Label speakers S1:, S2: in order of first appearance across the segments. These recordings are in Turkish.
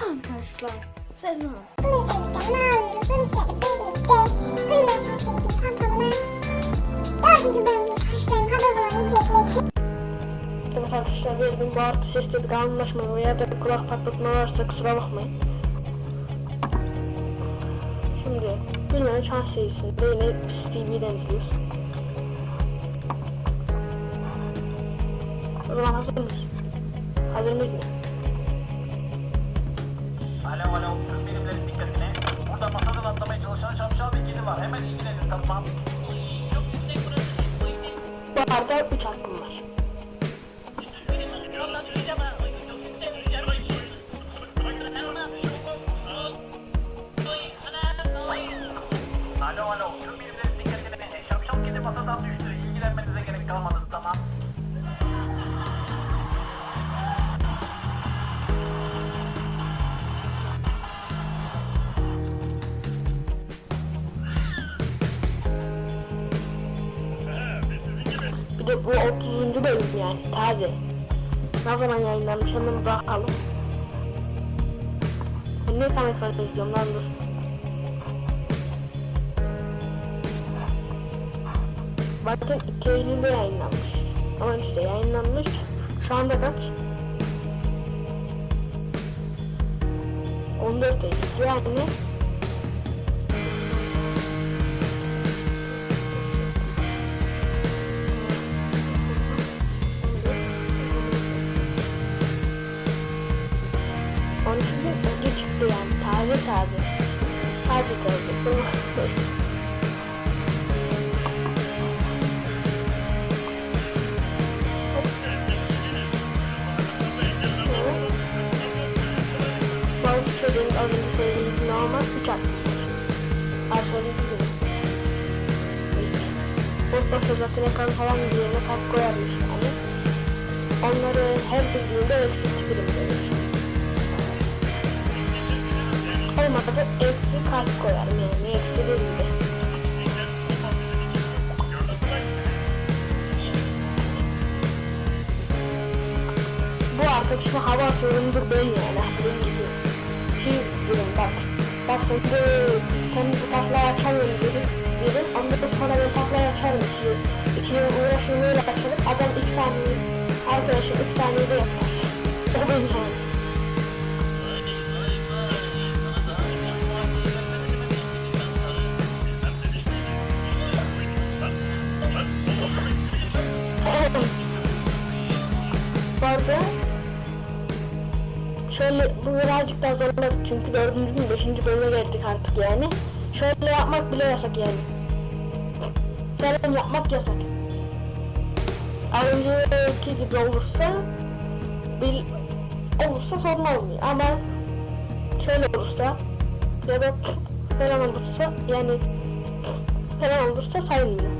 S1: Arkadaşlar selam.
S2: Ne alıyoruz? Bunun içerikte birlikte Gülme Çok serisinin pantolonu dördüncü bölümünü karşılayın. Hadi o zaman videoya geçelim.
S1: Evet arkadaşlar bir gün bu artı ses dedik anlaşmayın veya da kulak patlatma varsa kusura bakmayın. Şimdi Gülme'nin şans serisinde yine Pis TV'den izliyoruz. O zaman hazır mısın? Hazır mıyız?
S3: Alo alo, tüm birimlerin dikkatine. Burada masadan atlamaya çalışan şapşal bir kedi var. Hemen ilgilenin tamam. Çok yüksek burası.
S1: Bu arada 3 hakkım var. De bu 30. bölüm yani taze. Ne zaman yayınlanmış hemen bakalım. Ben ne tam ekran izliyorum lan dur. Bakın 2 Eylül'de yayınlanmış. Ama işte yayınlanmış. Şu anda kaç? 14 Eylül yani taze taze. Taze taze. Bazı çocuğun söylediğim gibi normal hakkı. Alfabetik gibi. Boş zaten ekran falan yerine kalp koyarmış yani. Onları her bildiğinde eksik birim verir. Olmadı eksi kalp koyarım yani eksi birinde. Bu arkadaşıma hava atıyorumdur ben yani benim gibi. Şey dedim bak. Bak sen de sen bu taklayı açamıyorsun dedim. Dedim ondan sonra ben taklayı açarım ki. İkinin uğraşını öyle açarım. Adam ilk saniye arkadaşım ilk saniyede yapar. O benim yani. Arada şöyle bu birazcık daha zorladık çünkü dördüncü gün beşinci bölüme geldik artık yani. Şöyle yapmak bile yasak yani. Selam yapmak yasak. Az önceki gibi olursa bil, olursa sorun olmuyor ama şöyle olursa ya da falan olursa yani falan olursa sayılmıyor.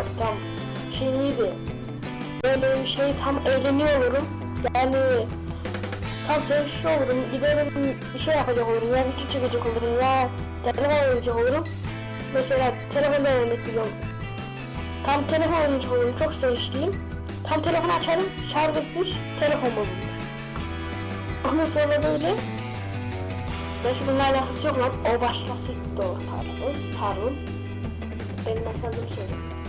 S1: Bak tam şeyliydi. Böyle bir şey tam eğleniyorum. Yani tam zevkli olurum. Giderim bir şey yapacak olurum. Ya video çekecek olurum ya telefon oynayacak olurum. Mesela telefonda örnek veriyorum. Tam telefon oynayacak olurum. Çok zevkliyim. Tam telefonu açarım. Şarj etmiş. Telefon bozulmuş. Ondan sonra böyle Gerçi bununla alakası yok lan. O başkası doğru pardon. Pardon. Benim efendim söyleyeyim.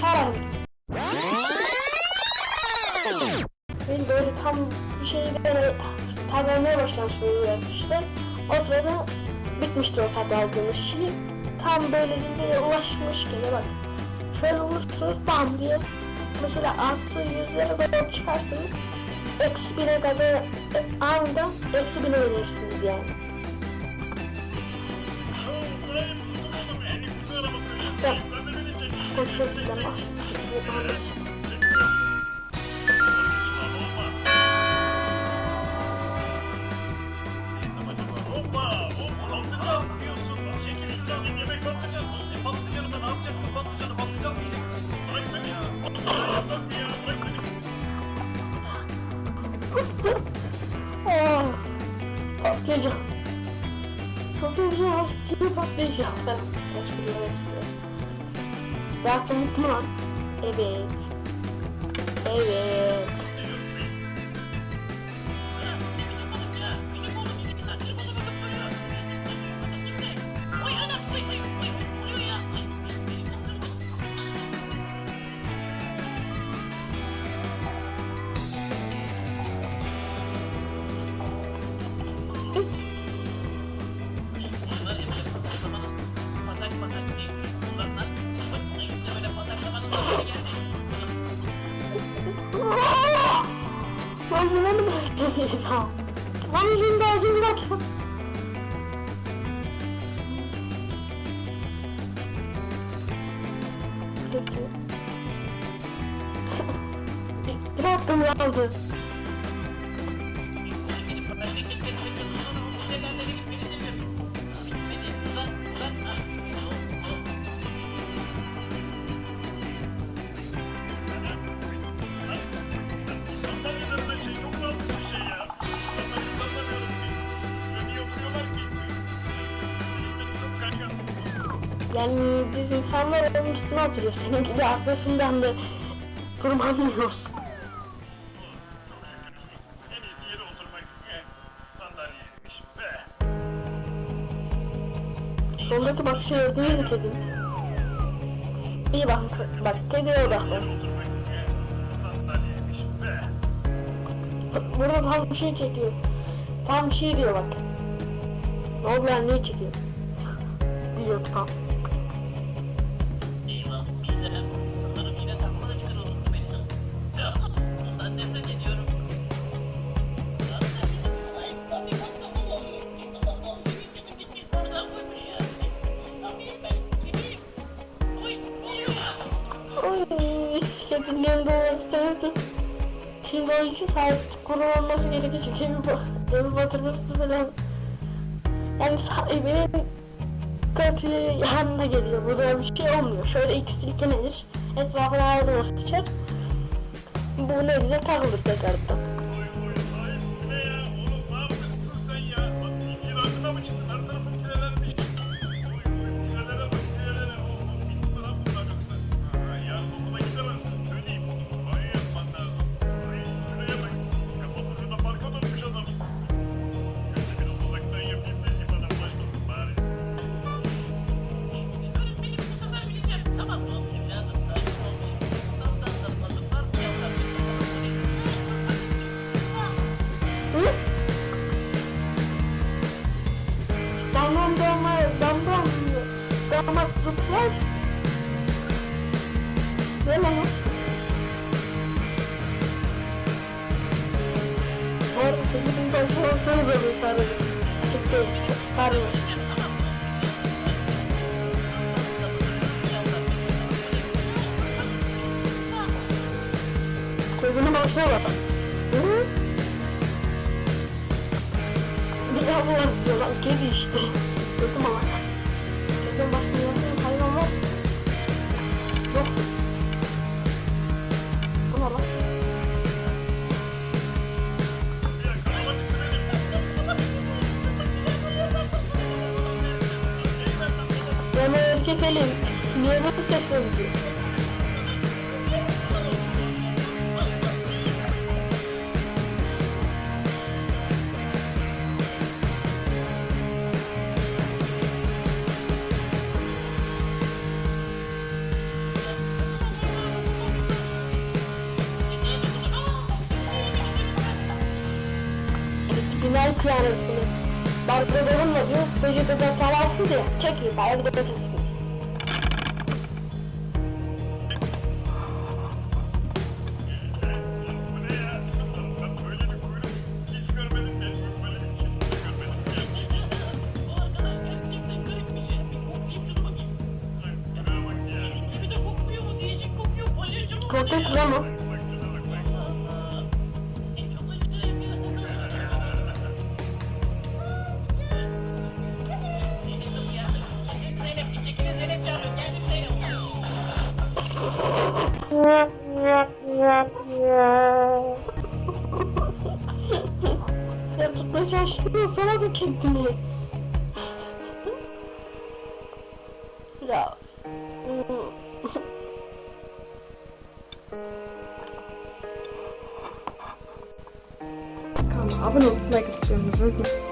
S1: Saran. Ben böyle tam bir şeyi böyle tadlamaya başlamıştım işte. O sırada bitmişti o tadı aldığımız şey. Tam böyle zirveye ulaşmışken bak. Şöyle vurursunuz bam diye. Mesela artı yüzlere kadar çıkarsınız. Eksi bine kadar e, anında eksi bine verirsiniz yani.
S3: Sırayı E beni.
S1: Aa, patlayacağım. Patlayacağım. Patlayacağım. Ben espriyor espriyor. Yaptım mutlu lan. Evet. Evet. Ben bunu mu patlayacağım? Ben şimdi ağzımda Peki. Bir hakkım kaldı. Yani biz insanlar onun üstüne oturuyor. Senin gibi arkasından da
S3: be.
S1: Soldaki bak şey değil mi? İyi bak, bak kediye odaklan. Burada tam bir şey çekiyor. Tam bir şey diyor bak. Ne oldu ne çekiyor? Diyor tam. Şimdi o iki saat kullanılması gerekecek. Evi, ba- evi batırması falan. Yani sahibinin kötü yanına geliyor. Burada bir şey olmuyor. Şöyle iki silkelenir. Etrafına ağzına sıçar. Bu ne güzel takılır tekrardan. Zıplar. Ne lan o? Bu arada çekimin başı olsanız da bir sarılın. Açık değil, çok sarılın. Gözünün başına bak. Hı? Bir daha bu var işte. Gördüm ama. Selim, niye bu
S4: ses
S5: oldu? Güzel kıyafetini. Ben kızlarımla diyor, vücudu da
S1: salarsın diyor. Çekil, bayağı bir de
S4: götürsün.
S1: Ya
S4: tutmaya çalışmıyor falan da kendini. ya. Kanka abone olup like atıyorsunuz.